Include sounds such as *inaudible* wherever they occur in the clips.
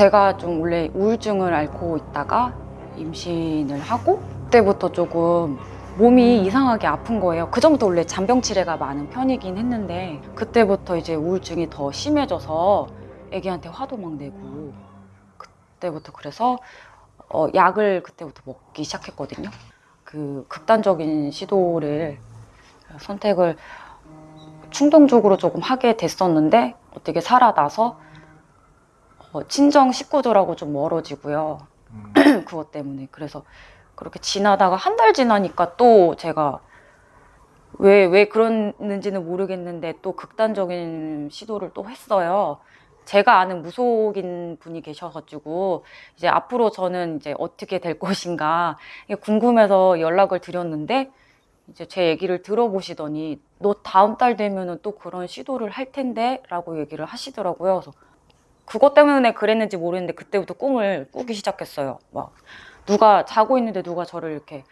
제가 좀 원래 우울증을 앓고 있다가 임신을 하고 그때부터 조금 몸이 이상하게 아픈 거예요. 그 전부터 원래 잔병 치레가 많은 편이긴 했는데 그때부터 이제 우울증이 더 심해져서 애기한테 화도 막 내고 그때부터 그래서 어, 약을 그때부터 먹기 시작했거든요. 그 극단적인 시도를 선택을 충동적으로 조금 하게 됐었는데 어떻게 살아나서 어, 친정 식구들하고 좀 멀어지고요. 음, *clears throat* 그것 때문에 그래서 그렇게 지나다가 한 달 지나니까 또 제가 왜 왜 그랬는지는 모르겠는데 또 극단적인 시도를 또 했어요. 제가 아는 무속인 분이 계셔가지고 이제 앞으로 저는 이제 어떻게 될 *laughs* 것인가 궁금해서 연락을 드렸는데 이제 제 얘기를 들어보시더니 너 다음 달 되면은 또 그런 시도를 할 텐데 라고 얘기를 하시더라고요. 그래서 그것 때문에 그랬는지 모르겠는데 그때부터 꿈을 꾸기 시작했어요. 막 누가 자고 있는데 누가 저를 이렇게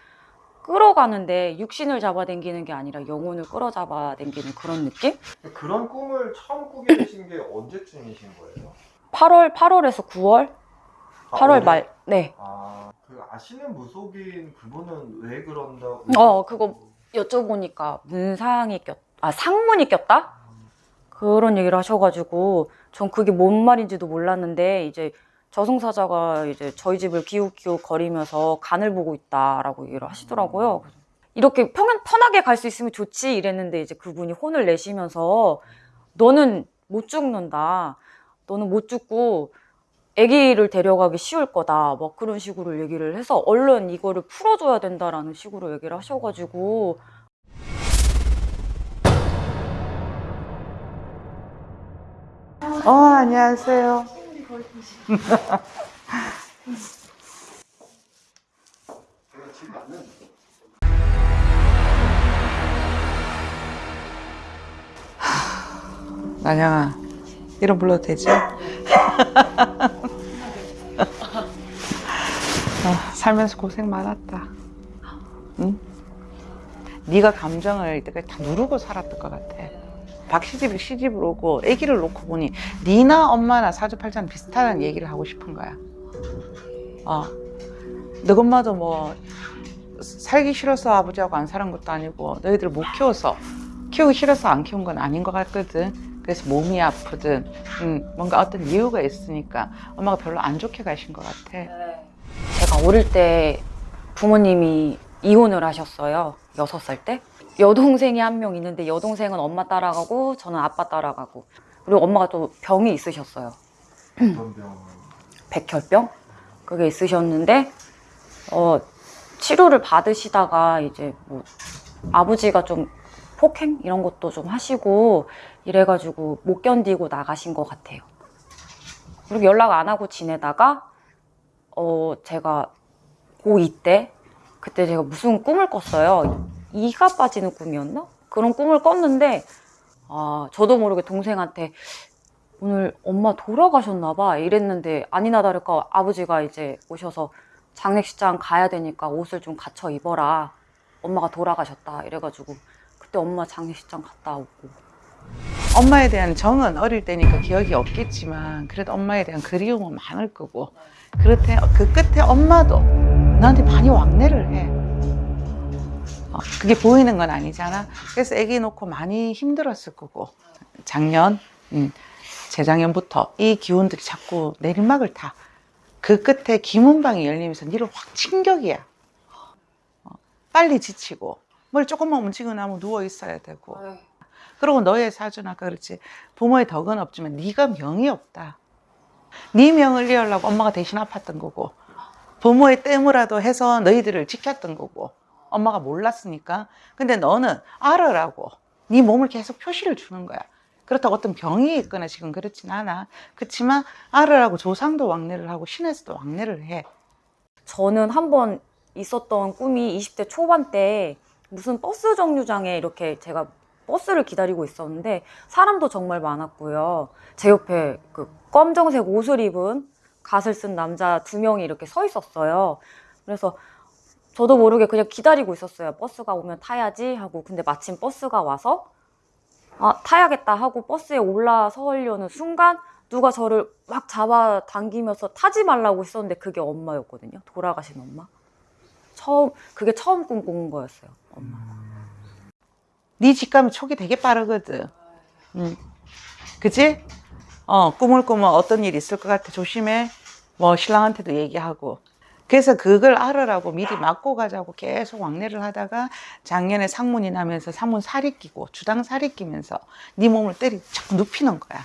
끌어가는데 육신을 잡아당기는 게 아니라 영혼을 끌어잡아당기는 그런 느낌? 그런 꿈을 처음 꾸게 되신 게 언제쯤이신 거예요? 8월 8월에서 9월, 아, 8월 올해? 말, 네 아, 그 아시는 무속인 그분은 왜 그런다? 어, 그거 여쭤보니까 문상이 꼈, 아 상문이 꼈다? 그런 얘기를 하셔가지고 전 그게 뭔 말인지도 몰랐는데 이제 저승사자가 이제 저희 집을 기웃기웃 거리면서 간을 보고 있다라고 얘기를 하시더라고요. 그래서 이렇게 편, 편하게 갈 수 있으면 좋지 이랬는데 이제 그분이 혼을 내시면서 너는 못 죽는다. 너는 못 죽고 아기를 데려가기 쉬울 거다. 막 그런 식으로 얘기를 해서 얼른 이거를 풀어줘야 된다라는 식으로 얘기를 하셔가지고 어, 안녕하세요. *laughs* 난영아, 이름 불러도 되지? *laughs* 아, 살면서 고생 많았다. 응? 네가 감정을 이때까지 다 누르고 살았던 것 같아. 박시집이 시집으로 오고 아기를 놓고 보니 니나 엄마나 사주팔자는 비슷하다는 얘기를 하고 싶은 거야. 어. 너 엄마도 뭐 살기 싫어서 아버지하고 안 사는 것도 아니고 너희들 못 키워서 키우기 싫어서 안 키운 건 아닌 것 같거든. 그래서 몸이 아프든 음, 뭔가 어떤 이유가 있으니까 엄마가 별로 안 좋게 가신 것 같아. 제가 어릴 때 부모님이 이혼을 하셨어요. 여섯 살 때. 여동생이 한 명 있는데 여동생은 엄마 따라가고 저는 아빠 따라가고 그리고 엄마가 또 병이 있으셨어요. 백혈병 그게 있으셨는데 어, 치료를 받으시다가 이제 뭐 아버지가 좀 폭행 이런 것도 좀 하시고 이래가지고 못 견디고 나가신 것 같아요. 그리고 연락 안 하고 지내다가 어 제가 고2 때 그때 제가 무슨 꿈을 꿨어요. 이가 빠지는 꿈이었나? 그런 꿈을 꿨는데 아 저도 모르게 동생한테 오늘 엄마 돌아가셨나 봐 이랬는데 아니나 다를까 아버지가 이제 오셔서 장례식장 가야 되니까 옷을 좀 갖춰 입어라 엄마가 돌아가셨다 이래가지고 그때 엄마 장례식장 갔다 오고 엄마에 대한 정은 어릴 때니까 기억이 없겠지만 그래도 엄마에 대한 그리움은 많을 거고 그렇대 그 끝에 엄마도 너한테 많이 왕래를 해. 어, 그게 보이는 건 아니잖아. 그래서 아기 놓고 많이 힘들었을 거고. 작년, 음, 재작년부터 이 기운들이 자꾸 내리막을 타. 그 끝에 기문방이 열리면서 니를 확 충격이야. 어, 빨리 지치고. 뭘 조금만 움직이고 나면 누워 있어야 되고. 그리고 너의 사주는 아까 그렇지. 부모의 덕은 없지만 네가 명이 없다. 네 명을 이으려고 엄마가 대신 아팠던 거고. 부모의 땜이라도 해서 너희들을 지켰던 거고 엄마가 몰랐으니까. 근데 너는 알아라고. 네 몸을 계속 표시를 주는 거야. 그렇다고 어떤 병이 있거나 지금 그렇진 않아. 그렇지만 알아라고 조상도 왕래를 하고 신에서도 왕래를 해. 저는 한 번 있었던 꿈이 20대 초반 때 무슨 버스 정류장에 이렇게 제가 버스를 기다리고 있었는데 사람도 정말 많았고요. 제 옆에 그 검정색 옷을 입은 갓을 쓴 남자 두 명이 이렇게 서 있었어요. 그래서 저도 모르게 그냥 기다리고 있었어요. 버스가 오면 타야지 하고. 근데 마침 버스가 와서 아, 타야겠다 하고 버스에 올라서려는 순간 누가 저를 막 잡아 당기면서 타지 말라고 했었는데 그게 엄마였거든요. 돌아가신 엄마. 처음, 그게 처음 꿈꾼 거였어요. 엄마. 네 직감이 촉이 되게 빠르거든 응. 그치? 어 꿈을 꾸면 어떤 일이 있을 것 같아 조심해 뭐 신랑한테도 얘기하고 그래서 그걸 알으라고 미리 맞고 가자고 계속 왕래를 하다가 작년에 상문이 나면서 상문 살이 끼고 주당 살이 끼면서 네 몸을 때리 자꾸 눕히는 거야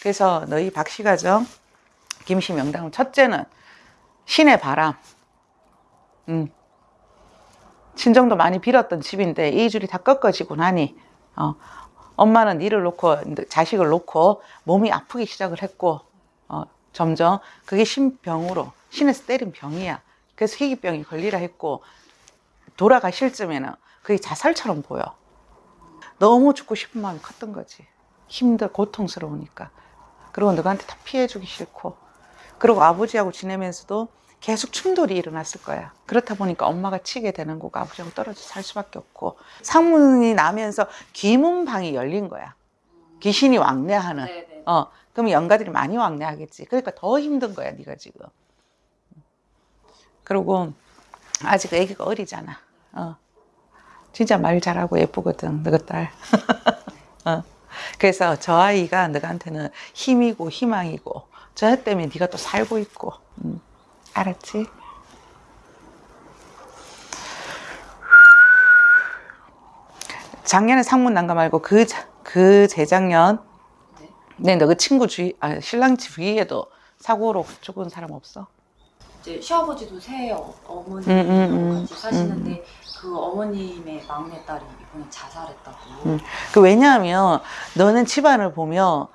그래서 너희 박씨 가정 김씨 명당은 첫째는 신의 바람 음. 친정도 많이 빌었던 집인데 이 줄이 다 꺾어지고 나니 어, 엄마는 니를 놓고 자식을 놓고 몸이 아프기 시작을 했고 어, 점점 그게 신병으로 신에서 때린 병이야 그래서 희귀병이 걸리라 했고 돌아가실 쯤에는 그게 자살처럼 보여 너무 죽고 싶은 마음이 컸던 거지 힘들 고통스러우니까 그리고 너한테 다 피해주기 싫고 그리고 아버지하고 지내면서도 계속 충돌이 일어났을 거야. 그렇다 보니까 엄마가 치게 되는 거고 아버지하고 떨어져 살 수밖에 없고 상문이 나면서 귀문방이 열린 거야. 귀신이 왕래하는. 어, 그럼 영가들이 많이 왕래하겠지. 그러니까 더 힘든 거야, 네가 지금. 그리고 아직 애기가 어리잖아. 어. 진짜 말 잘하고 예쁘거든, 너희 딸. *laughs* 어. 그래서 저 아이가 너한테는 힘이고 희망이고 저 때문에 네가 또 살고 있고. 음. 알았지? 작년에 상문 난가 말고 그, 자- 그 재작년 네, 너그 친구 주위, 아, 신랑 주위에도 사고로 죽은 사람 없어? 이제 시아버지도 새 어- 어머니랑 음, 음, 음, 같이 사시는데 그 어머님의 막내딸이 이번에 자살했다고. 음. 그 왜냐하면 너는 집안을 보면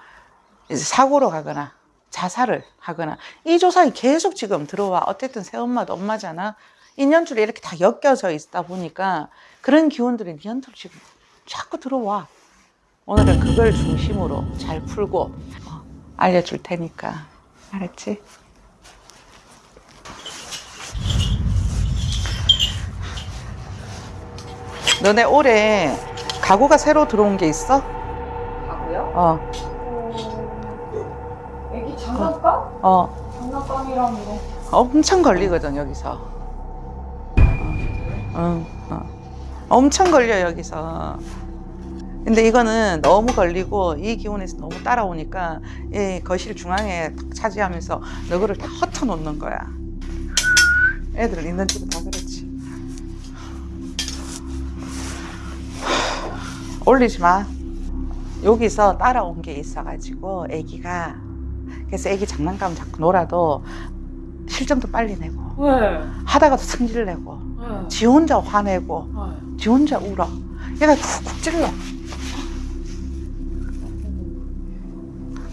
사고로 가거나 자살을 하거나 이 조상이 계속 지금 들어와 어쨌든 새엄마도 엄마잖아 인연줄이 이렇게 다 엮여져 있다 보니까 그런 기운들이 니한테로 지금 자꾸 들어와 오늘은 그걸 중심으로 잘 풀고 어, 알려줄 테니까 알았지? 너네 올해 가구가 새로 들어온 게 있어? 가고요? 어, 애기 장난감? 어. 장난감이랑 뭐 엄청 걸리거든 여기서. 응, 어. 엄청 걸려 여기서. 근데 이거는 너무 걸리고 이 기운에서 너무 따라오니까 이 거실 중앙에 딱 차지하면서 너그를 다 헛어 놓는 거야. 애들 있는 집은 올리지 마. 여기서 따라온 게 있어가지고 애기가 그래서 애기 장난감 자꾸 놀아도 실점도 빨리 내고 왜? 하다가도 승질 내고 왜? 지 혼자 화내고 왜? 지 혼자 울어 얘가 쿡쿡 찔러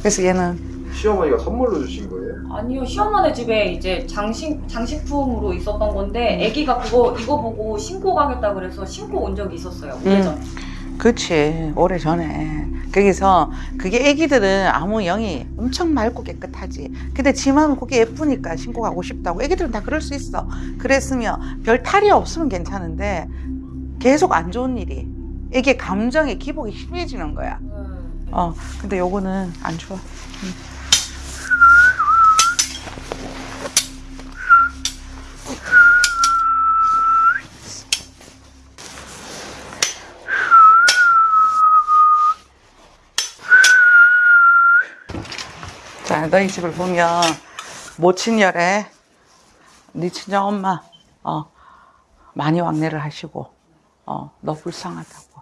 그래서 얘는 시어머니가 선물로 주신 거예요? 아니요 시어머니 집에 이제 장식 장식품으로 있었던 건데 아기가 그거 이거 보고 신고 가겠다 그래서 신고 온 적이 있었어요 오래전. 그치. 오래전에. 거기서 그게 애기들은 아무 영이 엄청 맑고 깨끗하지. 근데 지 마음은 그게 예쁘니까 신고 가고 싶다고. 애기들은 다 그럴 수 있어. 그랬으면 별 탈이 없으면 괜찮은데 계속 안 좋은 일이. 이게 감정의 기복이 심해지는 거야. 어 근데 요거는 안 좋아 자 너희 집을 보면 모친열에 네 친정 엄마 어 많이 왕래를 하시고 어 너 불쌍하다고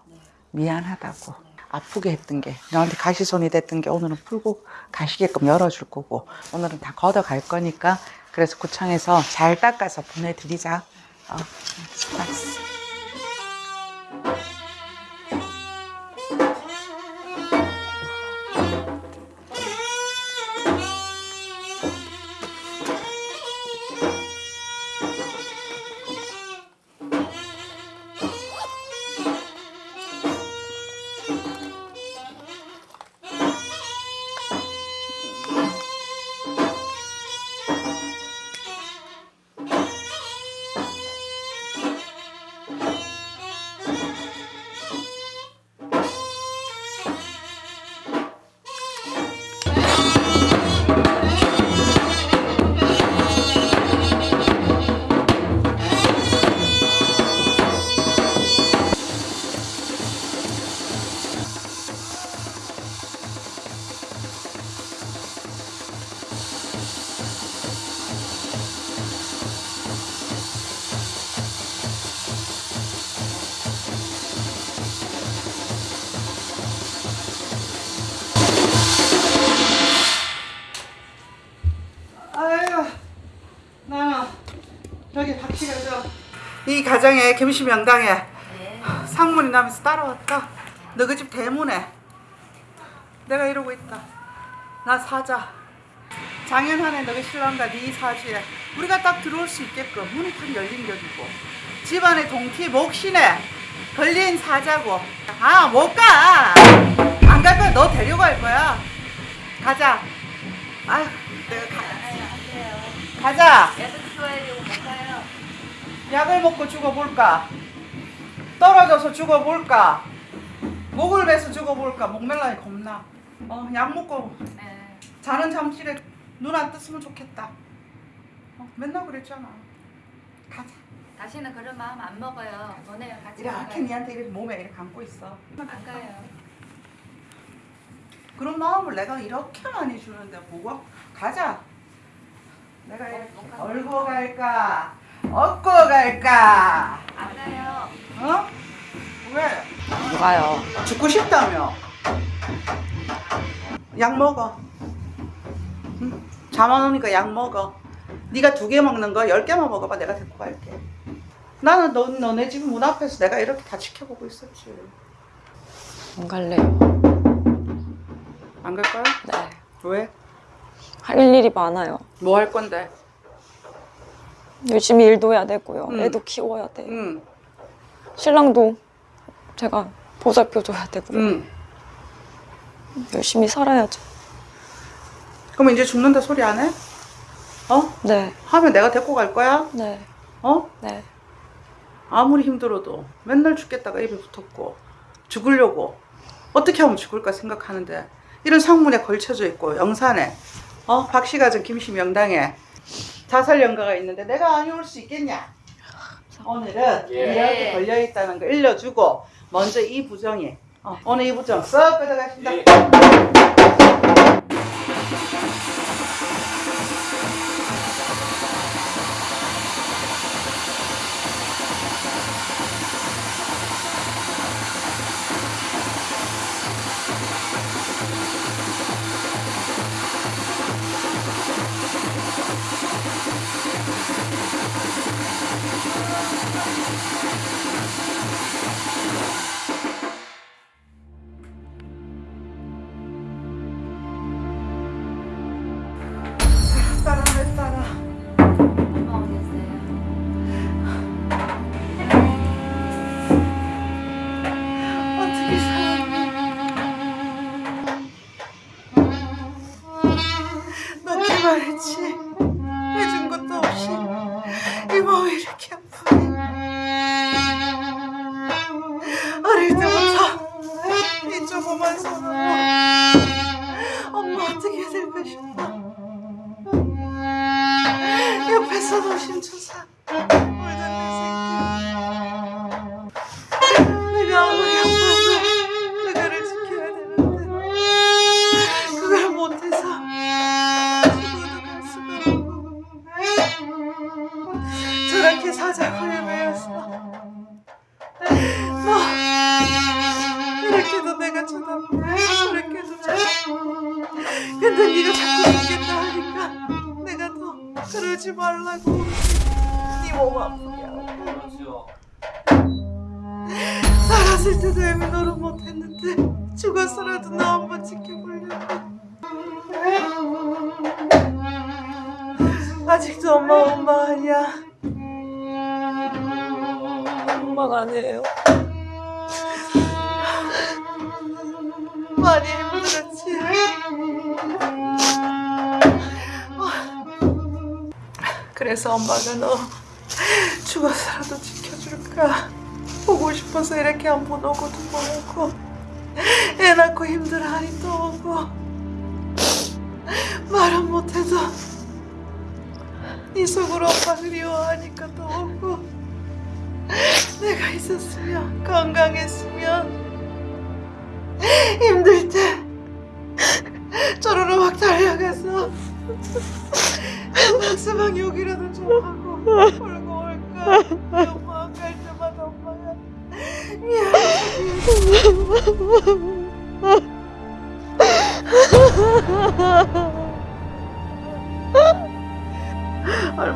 미안하다고 아프게 했던 게 너한테 가시손이 됐던 게 오늘은 풀고 가시게끔 열어줄 거고 오늘은 다 걷어갈 거니까 그래서 구청에서 잘 닦아서 보내드리자. 어, 가정에 김씨 명당에 상문이 나면서 따라왔다. 너희 집 대문에 내가 이러고 있다. 나 사자. 장현한에 너희 신랑과 네 사주에 우리가 딱 들어올 수 있게끔 문이 탁 열린 격이고 집안에 동티 목신에 걸린 사자고 아 못 가. 안 갈 거야. 너 데려갈 거야. 가자. 아유, 내가 가. 가자. 약을 먹고 죽어볼까? 떨어져서 죽어볼까? 목을 베서 죽어볼까? 목멜라니 겁나. 어, 약 먹고 자는 잠실에 눈 안 떴으면 좋겠다. 어, 맨날 그랬잖아. 가자. 다시는 그런 마음 안 먹어요. 너네가 같이 이렇게. 니한테 이렇게 몸에 이렇게 감고 있어. 안 가요. 그런 마음을 내가 이렇게 많이 주는데 보고 가자. 내가 이렇게 얼고 갈까? 얻고 갈까? 안 가요. 어? 왜? 뭐가요? 죽고 싶다며. 약 먹어. 응? 잠안 오니까 약 먹어. 네가 두 개 먹는 거 열 개만 먹어봐. 내가 데리고 갈게. 나는 너, 너네 집 문 앞에서 내가 이렇게 다 지켜보고 있었지. 안 갈래요. 안갈 거야? 네. 왜? 할 일이 많아요. 뭐 할 건데? 열심히 일도 해야 되고요. 음. 애도 키워야 돼. 응, 신랑도 제가 보살펴 줘야 되고 응. 열심히 살아야죠. 그럼 이제 죽는다 소리 안 해? 어? 네, 하면 내가 데리고 갈 거야? 네, 어? 네. 아무리 힘들어도 맨날 죽겠다가 입에 붙었고 죽으려고 어떻게 하면 죽을까 생각하는데 이런 상문에 걸쳐져 있고 영산에 어 박씨가정 김씨 명당에 자살 연가가 있는데 내가 안 올 수 있겠냐? 오늘은 예. 이렇게 걸려 있다는 거 일러주고 먼저 이 부정이 어, 오늘 이 부정 썩 끄덕하신다. 예. 죽었어라도 나 한번 지켜보려고. 아직도 엄마 엄마 아니야. 엄마가 아니에요. 많이 힘들었지. 그래서 엄마가 너 죽어서라도 지켜줄까 보고 싶어서 이렇게 한번 오고도 보고 애 낳고 힘들어하니 또 오고 말은 못해도 네 속으로 엄마 그리워하니까 또 오고 내가 있었으면 건강했으면 힘들 때 저러러 막 달려가서 박스방 욕이라도 좀 하고 울고 올까? 엄마 안갈 때마다 엄마가 미안해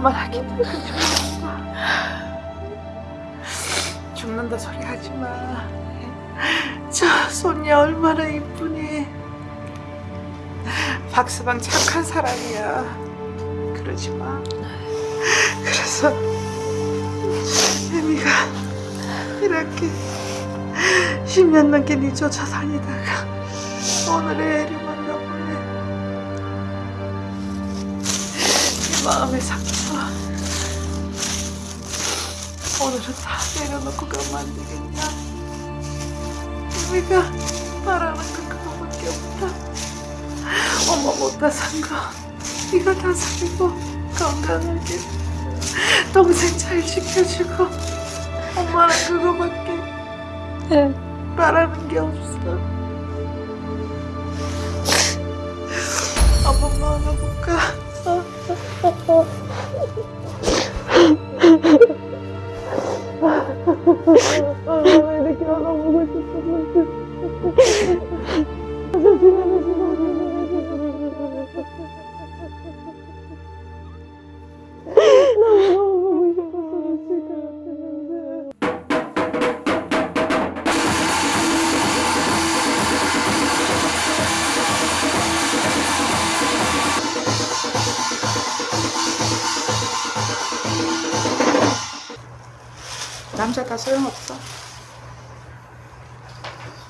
기다려주고 죽는다 소리 하지 마. 저 손녀 얼마나 이쁘니. 박스방 착한 사람이야. 그러지 마. 그래서 애미가 이렇게 10년 넘게 네 쫓아다니다가 오늘의 애를 만나보네. 네 마음의 상처. 오늘은 다 내려놓고 가면 안 되겠냐? 우리가 바라는 건 그거밖에 없다. 엄마 못다 산 거, 네가 다 살고 건강하게 동생 잘 지켜주고 엄마는 그거밖에 바라는 게 없어. 엄마 안아볼까? 엄마 다 소용없어.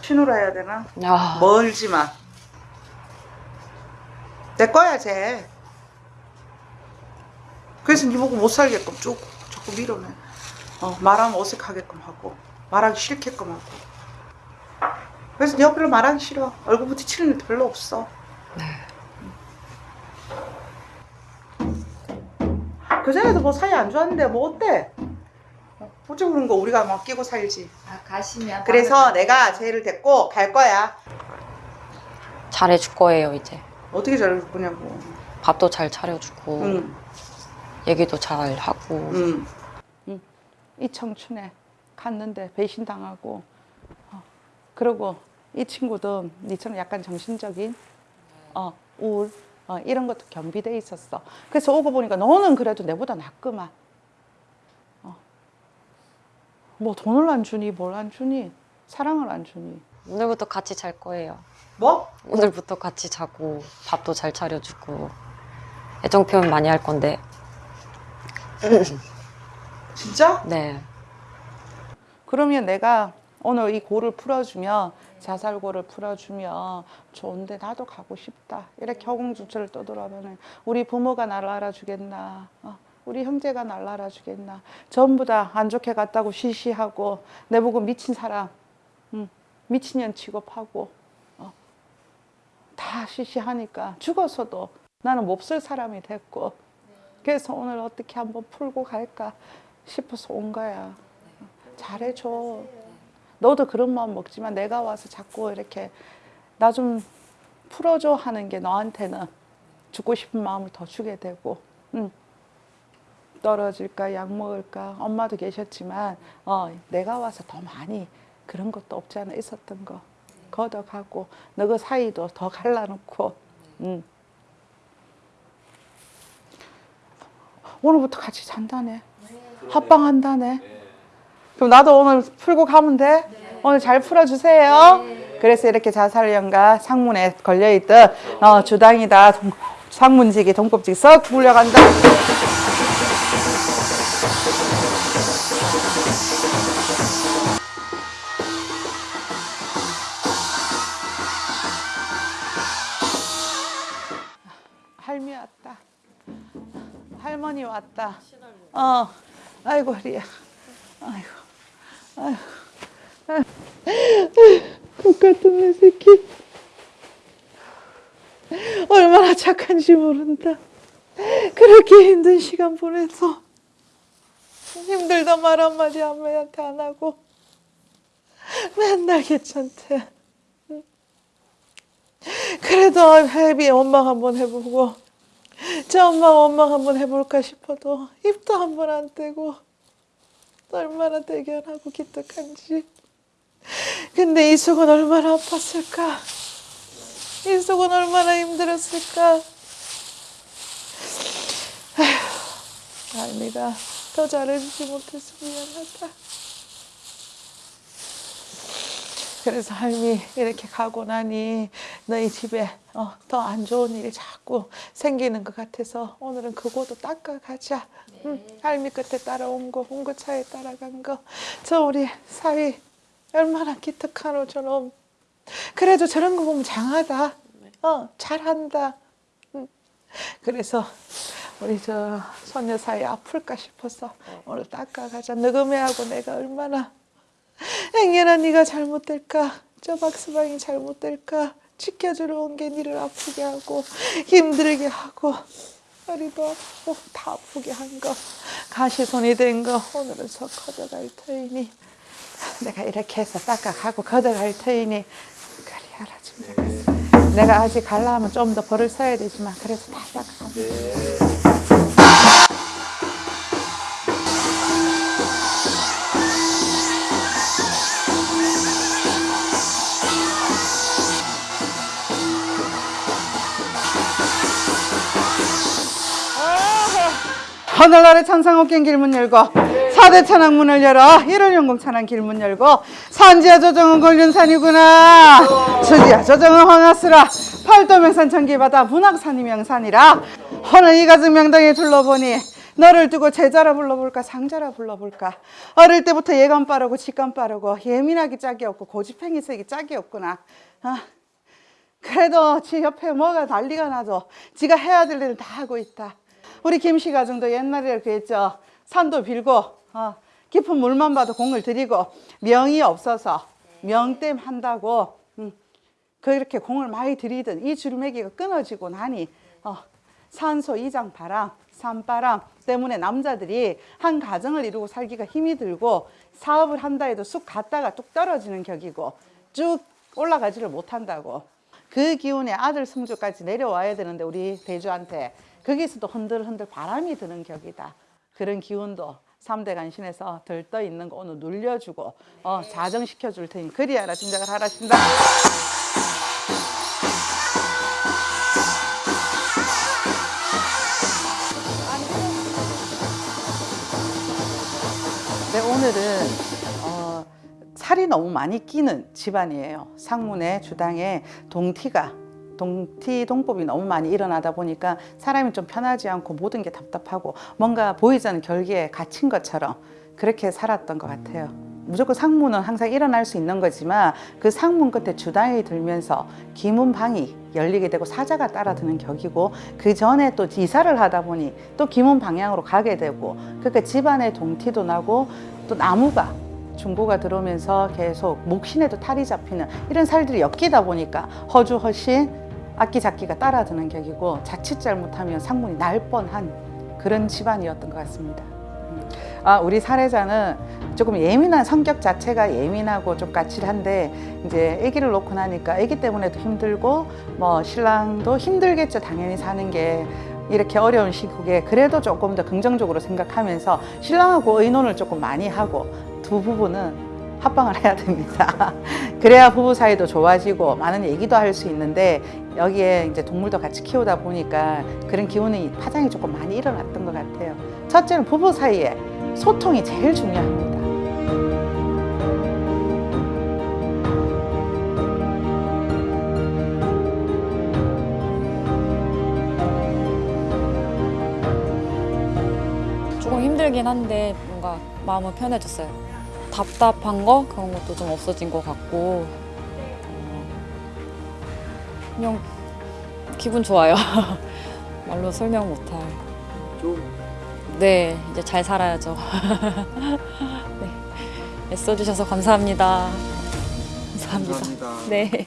신우라 해야 되나? 야, 멀지만. 내 거야, 쟤. 그래서 니 보고 못 살게끔 쭉 자꾸 밀어내. 어, 말하면 어색하게끔 하고, 말하기 싫게끔 하고. 그래서 네 옆으로 말하기 싫어. 얼굴 부딪히는 일 별로 없어. 그전에도 뭐 사이 안 좋았는데 뭐 어때? 어, 어쩌고 그런 거 우리가 막 끼고 살지. 아, 가시면 그래서 내가 쟤를 데리고 갈 거야. 잘해줄 거예요, 이제. 어떻게 잘해줄 거냐고. 밥도 잘 차려주고, 응, 얘기도 잘 하고. 응. 응. 이 청춘에 갔는데 배신당하고, 어, 그리고 이 친구도 니처럼 약간 정신적인 어, 우울 어, 이런 것도 겸비돼 있었어. 그래서 오고 보니까 너는 그래도 내보다 낫구만. 어. 뭐 돈을 안 주니 뭘 안 주니 사랑을 안 주니 오늘부터 같이 잘 거예요. 뭐? 오늘부터 같이 자고, 밥도 잘 차려주고, 애정 표현 많이 할 건데, *laughs* 진짜? 네. 그러면 내가 오늘 이 고를 풀어주면 자살고를 풀어주면 좋은데 나도 가고 싶다 이렇게 허공주처를 떠돌아보는 우리 부모가 나를 알아주겠나 어, 우리 형제가 나를 알아주겠나. 전부 다 안 좋게 갔다고 시시하고 내보고 미친 사람. 음, 미친년 취급하고 어, 다 시시하니까 죽어서도 나는 몹쓸 사람이 됐고. 그래서 오늘 어떻게 한번 풀고 갈까 싶어서 온 거야. 잘해줘. 너도 그런 마음 먹지만 내가 와서 자꾸 이렇게 나 좀 풀어줘 하는 게 너한테는 죽고 싶은 마음을 더 주게 되고, 응. 떨어질까, 약 먹을까, 엄마도 계셨지만, 어, 내가 와서 더 많이 그런 것도 없지 않아 있었던 거. 걷어가고, 너그 사이도 더 갈라놓고, 응. 오늘부터 같이 잔다네. 합방한다네. 그럼 나도 오늘 풀고 가면 돼? 오늘 잘 풀어주세요. 그래서 이렇게 자살령과 상문에 걸려있던 어, 주당이다. 동- 상문지기, 동법지기 썩 물려간다. 할미 왔다. 할머니 왔다. 어, 아이고 허리야. 아이고, 아이고, 아이고. 똑같은 내 새끼. 얼마나 착한지 모른다. 그렇게 힘든 시간 보내서 힘들다 말 한마디 아무한테 안 하고 맨날 괜찮대. 그래도 회비 원망 한번 해보고 저 엄마 원망 한번 해볼까 싶어도 입도 한번 안 떼고 얼마나 대견하고 기특한지. 근데 이숙은 얼마나 아팠을까? 이숙은 얼마나 힘들었을까? 아휴 아닙니다 더 잘해주지 못해서 미안하다 그래서 할미 이렇게 가고 나니 너희 집에 어, 더 안 좋은 일이 자꾸 생기는 것 같아서 오늘은 그거도 닦아 가자. 응, 할미 끝에 따라온 거, 홍구차에 따라간 거. 저 우리 사위 얼마나 기특하노 저놈. 그래도 저런 거 보면 장하다. 어, 잘한다. 응. 그래서 우리 저 손녀 사이 아플까 싶어서 오늘 닦아 가자. 너금애하고 내가 얼마나 행여나 네가 잘못될까? 저 박스방이 잘못될까? 지켜주러 온 게 니를 아프게 하고 힘들게 하고 허리도 아프고 다 아프게 한 거. 가시손이 된 거. 오늘은 서 걷어갈 터이니. 내가 이렇게 해서 닦아가고 걷어갈 터이니. 그리 알아 좀 내가 아직 갈라 하면 좀 더 벌을 써야 되지만 그래서 다 닦아 하늘나라 천상옥경 길문 열고 사대 천왕 문을 열어. 일월연공 천왕 길문 열고. 산지야 조정은 권륜산이구나. 수지야 조정은 헌하스라. 팔도 명산 천기바다 문학산이 명산이라. 허는 이가증 명당에 둘러보니 너를 두고 제자라 불러볼까 상자라 불러볼까. 어릴 때부터 예감 빠르고 직감 빠르고 예민하기 짝이 없고 고집행위색이 짝이 없구나. 아, 그래도 지 옆에 뭐가 난리가 나도 지가 해야 될 일을 다 하고 있다. 우리 김씨 가정도 옛날에 했죠. 산도 빌고 어, 깊은 물만 봐도 공을 들이고 명이 없어서 명땜 한다고 음, 그렇게 공을 많이 들이던 이 줄매기가 끊어지고 나니 어, 산소 이장 바람, 산바람 때문에 남자들이 한 가정을 이루고 살기가 힘이 들고 사업을 한다 해도 쑥 갔다가 뚝 떨어지는 격이고 쭉 올라가지를 못한다고. 그 기운에 아들 승주까지 내려와야 되는데 우리 대주한테 거기서도 흔들흔들 바람이 드는 격이다. 그런 기운도 삼대 간신에서 들떠 있는 거 오늘 눌려주고 어, 자정시켜 줄 테니 그리하라 짐작을 하라신다. 네, 오늘은 어, 살이 너무 많이 끼는 집안이에요. 상문에 주당에 동티가 동티 동법이 너무 많이 일어나다 보니까 사람이 좀 편하지 않고 모든 게 답답하고 뭔가 보이지 않는 결계에 갇힌 것처럼 그렇게 살았던 것 같아요. 무조건 상문은 항상 일어날 수 있는 거지만 그 상문 끝에 주당이 들면서 기문방이 열리게 되고 사자가 따라드는 격이고 그 전에 또 이사를 하다 보니 또 기문 방향으로 가게 되고 그러니까 집안에 동티도 나고 또 나무가 중고가 들어오면서 계속 목신에도 탈이 잡히는 이런 살들이 엮이다 보니까 허주 허신 악기 잡기가 따라드는 격이고 자칫 잘못하면 상문이 날 뻔한 그런 집안이었던 것 같습니다. 음. 아, 우리 사례자는 조금 예민한 성격 자체가 예민하고 좀 까칠한데 이제 아기를 놓고 나니까 아기 때문에도 힘들고 뭐 신랑도 힘들겠죠 당연히 사는 게 이렇게 어려운 시국에 그래도 조금 더 긍정적으로 생각하면서 신랑하고 의논을 조금 많이 하고 두 부부는 합방을 해야 됩니다. *laughs* 그래야 부부 사이도 좋아지고 많은 얘기도 할 수 있는데 여기에 이제 동물도 같이 키우다 보니까 그런 기운이 파장이 조금 많이 일어났던 것 같아요. 첫째는 부부 사이에 소통이 제일 중요합니다. 조금 힘들긴 한데 뭔가 마음은 편해졌어요. 답답한 거 그런 것도 좀 없어진 것 같고 어, 그냥 기분 좋아요. *laughs* 말로 설명 못할. 네, 이제 잘 살아야죠. *laughs* 네, 애써주셔서 감사합니다. 감사합니다. 네.